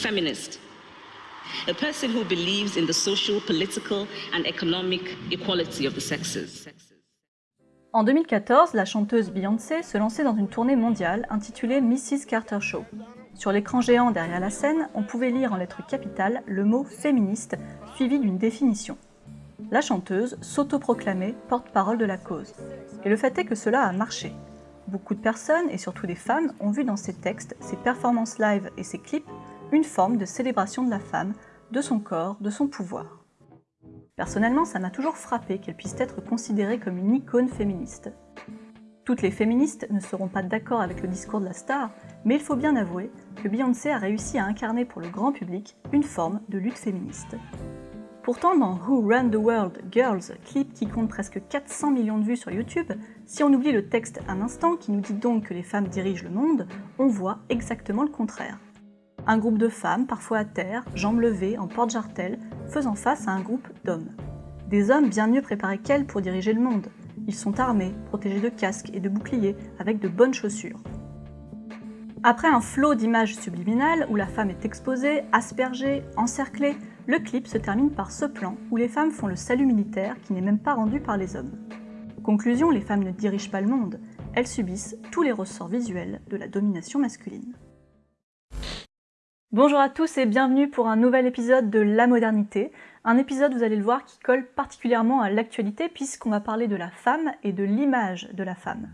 feminist. A person who believes in the social, political and economic equality of the sexes. En 2014, la chanteuse Beyoncé se lançait dans une tournée mondiale intitulée Mrs. Carter Show. Sur l'écran géant derrière la scène, on pouvait lire en lettres capitales le mot féministe, suivi d'une définition. La chanteuse s'autoproclamait porte-parole de la cause. Et le fait est que cela a marché. Beaucoup de personnes, et surtout des femmes, ont vu dans ses textes, ses performances live et ses clips, une forme de célébration de la femme, de son corps, de son pouvoir. Personnellement, ça m'a toujours frappé qu'elle puisse être considérée comme une icône féministe. Toutes les féministes ne seront pas d'accord avec le discours de la star, mais il faut bien avouer que Beyoncé a réussi à incarner pour le grand public une forme de lutte féministe. Pourtant, dans Who Run the World Girls, clip qui compte presque 400 millions de vues sur YouTube, si on oublie le texte un instant qui nous dit donc que les femmes dirigent le monde, on voit exactement le contraire. Un groupe de femmes, parfois à terre, jambes levées, en porte-jartel, faisant face à un groupe d'hommes. Des hommes bien mieux préparés qu'elles pour diriger le monde. Ils sont armés, protégés de casques et de boucliers, avec de bonnes chaussures. Après un flot d'images subliminales où la femme est exposée, aspergée, encerclée, le clip se termine par ce plan où les femmes font le salut militaire qui n'est même pas rendu par les hommes. Conclusion, les femmes ne dirigent pas le monde, elles subissent tous les ressorts visuels de la domination masculine. Bonjour à tous et bienvenue pour un nouvel épisode de La Modernité, un épisode, vous allez le voir, qui colle particulièrement à l'actualité puisqu'on va parler de la femme et de l'image de la femme.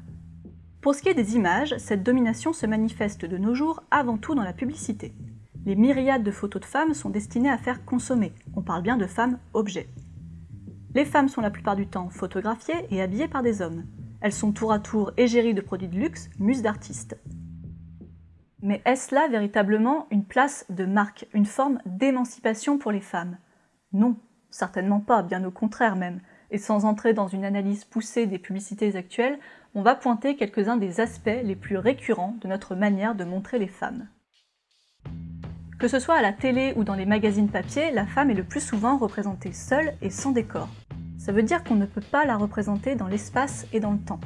Pour ce qui est des images, cette domination se manifeste de nos jours avant tout dans la publicité. Les myriades de photos de femmes sont destinées à faire consommer, on parle bien de femmes objets. Les femmes sont la plupart du temps photographiées et habillées par des hommes. Elles sont tour à tour égéries de produits de luxe, muses d'artistes. Mais est-ce là véritablement une place de marque, une forme d'émancipation pour les femmes? Non, certainement pas, bien au contraire même. Et sans entrer dans une analyse poussée des publicités actuelles, on va pointer quelques-uns des aspects les plus récurrents de notre manière de montrer les femmes. Que ce soit à la télé ou dans les magazines papier, la femme est le plus souvent représentée seule et sans décor. Ça veut dire qu'on ne peut pas la représenter dans l'espace et dans le temps.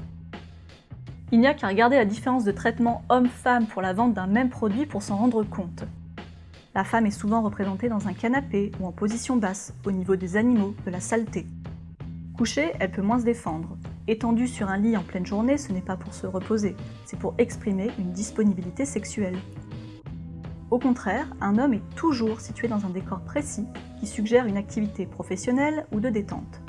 Il n'y a qu'à regarder la différence de traitement homme-femme pour la vente d'un même produit pour s'en rendre compte. La femme est souvent représentée dans un canapé ou en position basse, au niveau des animaux, de la saleté. Couchée, elle peut moins se défendre. Étendue sur un lit en pleine journée, ce n'est pas pour se reposer, c'est pour exprimer une disponibilité sexuelle. Au contraire, un homme est toujours situé dans un décor précis qui suggère une activité professionnelle ou de détente.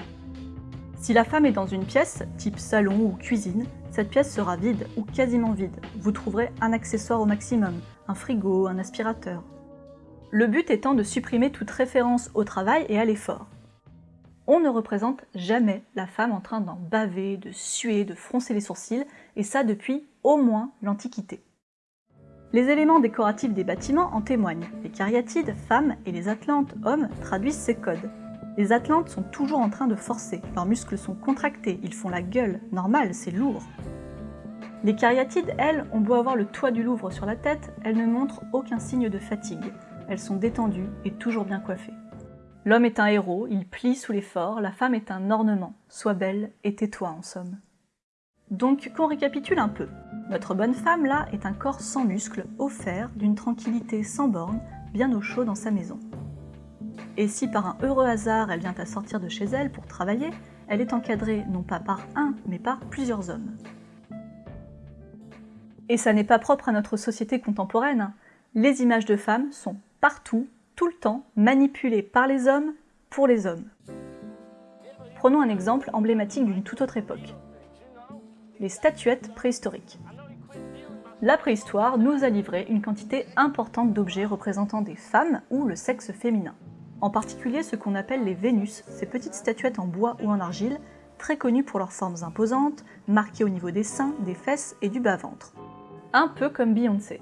Si la femme est dans une pièce, type salon ou cuisine, cette pièce sera vide ou quasiment vide. Vous trouverez un accessoire au maximum, un frigo, un aspirateur. Le but étant de supprimer toute référence au travail et à l'effort. On ne représente jamais la femme en train d'en baver, de suer, de froncer les sourcils, et ça depuis au moins l'Antiquité. Les éléments décoratifs des bâtiments en témoignent. Les cariatides, femmes, et les atlantes, hommes, traduisent ces codes. Les Atlantes sont toujours en train de forcer, leurs muscles sont contractés, ils font la gueule, normal, c'est lourd. Les cariatides, elles, ont beau avoir le toit du Louvre sur la tête, elles ne montrent aucun signe de fatigue, elles sont détendues et toujours bien coiffées. L'homme est un héros, il plie sous l'effort, la femme est un ornement, sois belle et tais-toi en somme. Donc qu'on récapitule un peu. Notre bonne femme là est un corps sans muscles, offert, d'une tranquillité sans borne, bien au chaud dans sa maison. Et si par un heureux hasard elle vient à sortir de chez elle pour travailler, elle est encadrée non pas par un, mais par plusieurs hommes. Et ça n'est pas propre à notre société contemporaine. Les images de femmes sont partout, tout le temps, manipulées par les hommes, pour les hommes. Prenons un exemple emblématique d'une toute autre époque. Les statuettes préhistoriques. La préhistoire nous a livré une quantité importante d'objets représentant des femmes ou le sexe féminin en particulier ce qu'on appelle les Vénus, ces petites statuettes en bois ou en argile, très connues pour leurs formes imposantes, marquées au niveau des seins, des fesses et du bas-ventre. Un peu comme Beyoncé.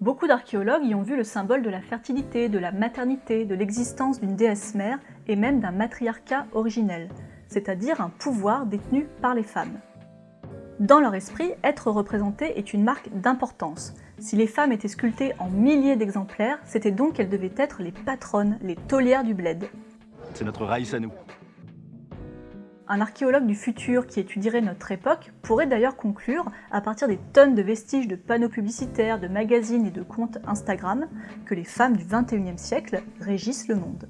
Beaucoup d'archéologues y ont vu le symbole de la fertilité, de la maternité, de l'existence d'une déesse mère et même d'un matriarcat originel, c'est-à-dire un pouvoir détenu par les femmes. Dans leur esprit, être représenté est une marque d'importance, si les femmes étaient sculptées en milliers d'exemplaires, c'était donc qu'elles devaient être les patronnes, les taulières du bled. C'est notre raïs à nous. Un archéologue du futur qui étudierait notre époque pourrait d'ailleurs conclure, à partir des tonnes de vestiges de panneaux publicitaires, de magazines et de comptes Instagram, que les femmes du 21e siècle régissent le monde.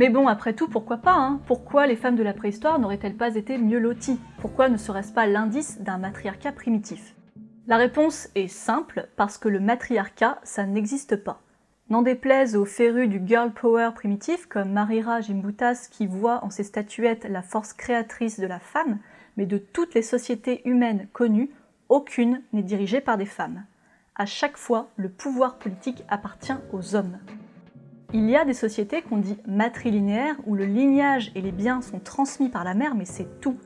Mais bon, après tout, pourquoi pas hein? Pourquoi les femmes de la préhistoire n'auraient-elles pas été mieux loties? Pourquoi ne serait-ce pas l'indice d'un matriarcat primitif? La réponse est simple, parce que le matriarcat, ça n'existe pas. N'en déplaise aux férus du girl power primitif comme Marira Gimbutas qui voit en ses statuettes la force créatrice de la femme, mais de toutes les sociétés humaines connues, aucune n'est dirigée par des femmes. À chaque fois, le pouvoir politique appartient aux hommes. Il y a des sociétés qu'on dit matrilinéaires où le lignage et les biens sont transmis par la mère, mais c'est tout.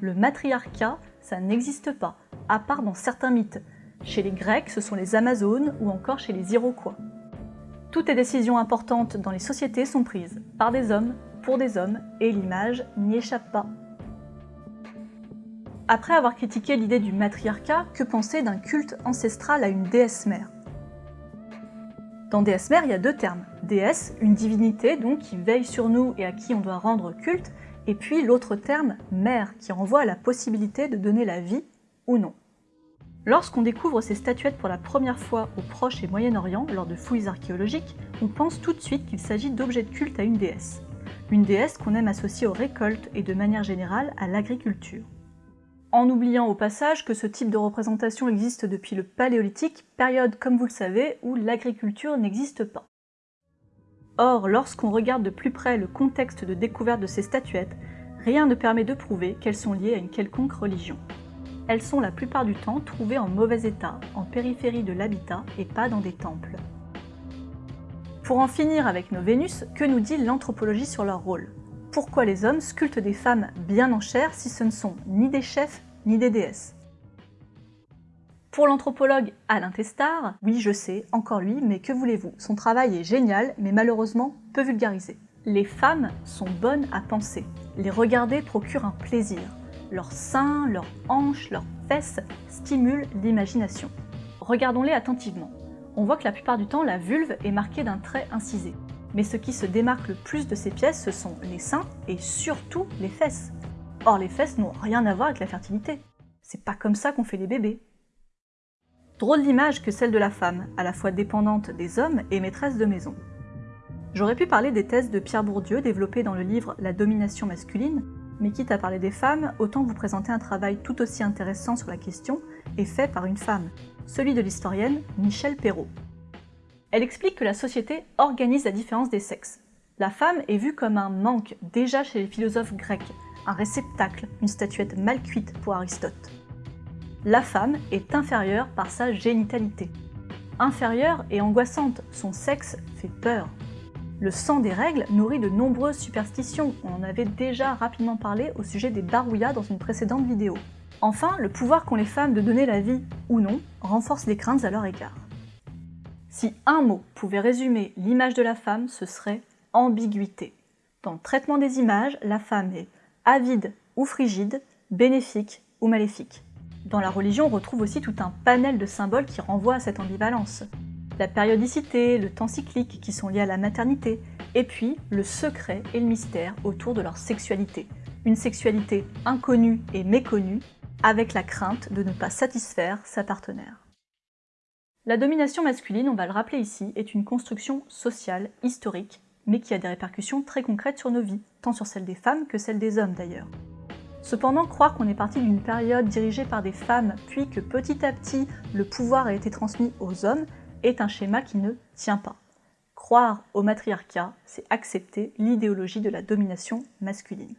Le matriarcat, ça n'existe pas, à part dans certains mythes. Chez les Grecs, ce sont les Amazones ou encore chez les Iroquois. Toutes les décisions importantes dans les sociétés sont prises par des hommes, pour des hommes, et l'image n'y échappe pas. Après avoir critiqué l'idée du matriarcat, que penser d'un culte ancestral à une déesse mère? Dans déesse mère, il y a deux termes, déesse, une divinité donc qui veille sur nous et à qui on doit rendre culte, et puis l'autre terme, mère, qui renvoie à la possibilité de donner la vie ou non. Lorsqu'on découvre ces statuettes pour la première fois au Proche et Moyen-Orient, lors de fouilles archéologiques, on pense tout de suite qu'il s'agit d'objets de culte à une déesse. Une déesse qu'on aime associer aux récoltes et de manière générale à l'agriculture. En oubliant au passage que ce type de représentation existe depuis le Paléolithique, période, comme vous le savez, où l'agriculture n'existe pas. Or, lorsqu'on regarde de plus près le contexte de découverte de ces statuettes, rien ne permet de prouver qu'elles sont liées à une quelconque religion. Elles sont la plupart du temps trouvées en mauvais état, en périphérie de l'habitat et pas dans des temples. Pour en finir avec nos Vénus, que nous dit l'anthropologie sur leur rôle? Pourquoi les hommes sculptent des femmes bien en chair si ce ne sont ni des chefs ni des déesses? Pour l'anthropologue Alain Testard, oui je sais, encore lui, mais que voulez-vous, son travail est génial, mais malheureusement peu vulgarisé. Les femmes sont bonnes à penser. Les regarder procure un plaisir. Leurs seins, leurs hanches, leurs fesses stimulent l'imagination. Regardons-les attentivement. On voit que la plupart du temps, la vulve est marquée d'un trait incisé. Mais ce qui se démarque le plus de ces pièces, ce sont les seins et surtout les fesses. Or, les fesses n'ont rien à voir avec la fertilité. C'est pas comme ça qu'on fait des bébés. Drôle d'image que celle de la femme, à la fois dépendante des hommes et maîtresse de maison. J'aurais pu parler des thèses de Pierre Bourdieu développées dans le livre La domination masculine, mais quitte à parler des femmes, autant vous présenter un travail tout aussi intéressant sur la question et fait par une femme, celui de l'historienne Michel Perrault. Elle explique que la société organise la différence des sexes. La femme est vue comme un manque déjà chez les philosophes grecs, un réceptacle, une statuette mal cuite pour Aristote la femme est inférieure par sa génitalité. Inférieure et angoissante, son sexe fait peur. Le sang des règles nourrit de nombreuses superstitions, on en avait déjà rapidement parlé au sujet des barouillas dans une précédente vidéo. Enfin, le pouvoir qu'ont les femmes de donner la vie ou non renforce les craintes à leur égard. Si un mot pouvait résumer l'image de la femme, ce serait ambiguïté. Dans le traitement des images, la femme est avide ou frigide, bénéfique ou maléfique. Dans la religion, on retrouve aussi tout un panel de symboles qui renvoient à cette ambivalence. La périodicité, le temps cyclique qui sont liés à la maternité, et puis le secret et le mystère autour de leur sexualité. Une sexualité inconnue et méconnue, avec la crainte de ne pas satisfaire sa partenaire. La domination masculine, on va le rappeler ici, est une construction sociale, historique, mais qui a des répercussions très concrètes sur nos vies, tant sur celles des femmes que celles des hommes d'ailleurs. Cependant, croire qu'on est parti d'une période dirigée par des femmes, puis que petit à petit le pouvoir a été transmis aux hommes, est un schéma qui ne tient pas. Croire au matriarcat, c'est accepter l'idéologie de la domination masculine.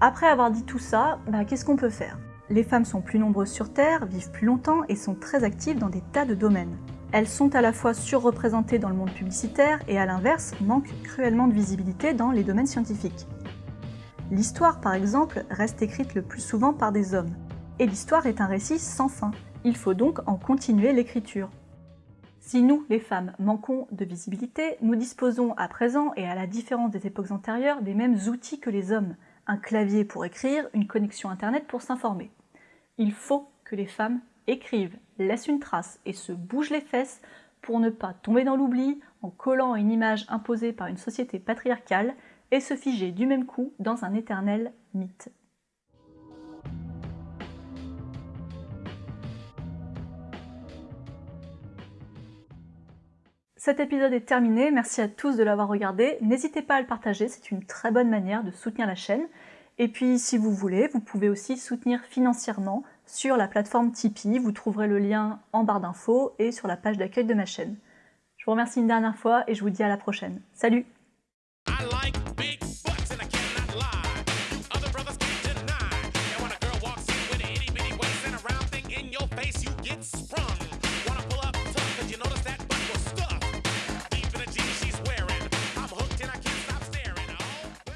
Après avoir dit tout ça, bah, qu'est-ce qu'on peut faire? Les femmes sont plus nombreuses sur Terre, vivent plus longtemps et sont très actives dans des tas de domaines. Elles sont à la fois surreprésentées dans le monde publicitaire et à l'inverse manquent cruellement de visibilité dans les domaines scientifiques. L'histoire par exemple reste écrite le plus souvent par des hommes. Et l'histoire est un récit sans fin, il faut donc en continuer l'écriture. Si nous, les femmes, manquons de visibilité, nous disposons à présent, et à la différence des époques antérieures, des mêmes outils que les hommes. Un clavier pour écrire, une connexion internet pour s'informer. Il faut que les femmes écrivent, laissent une trace et se bougent les fesses pour ne pas tomber dans l'oubli en collant une image imposée par une société patriarcale et se figer du même coup dans un éternel mythe. Cet épisode est terminé, merci à tous de l'avoir regardé. N'hésitez pas à le partager, c'est une très bonne manière de soutenir la chaîne. Et puis si vous voulez, vous pouvez aussi soutenir financièrement sur la plateforme Tipeee. Vous trouverez le lien en barre d'infos et sur la page d'accueil de ma chaîne. Je vous remercie une dernière fois et je vous dis à la prochaine. Salut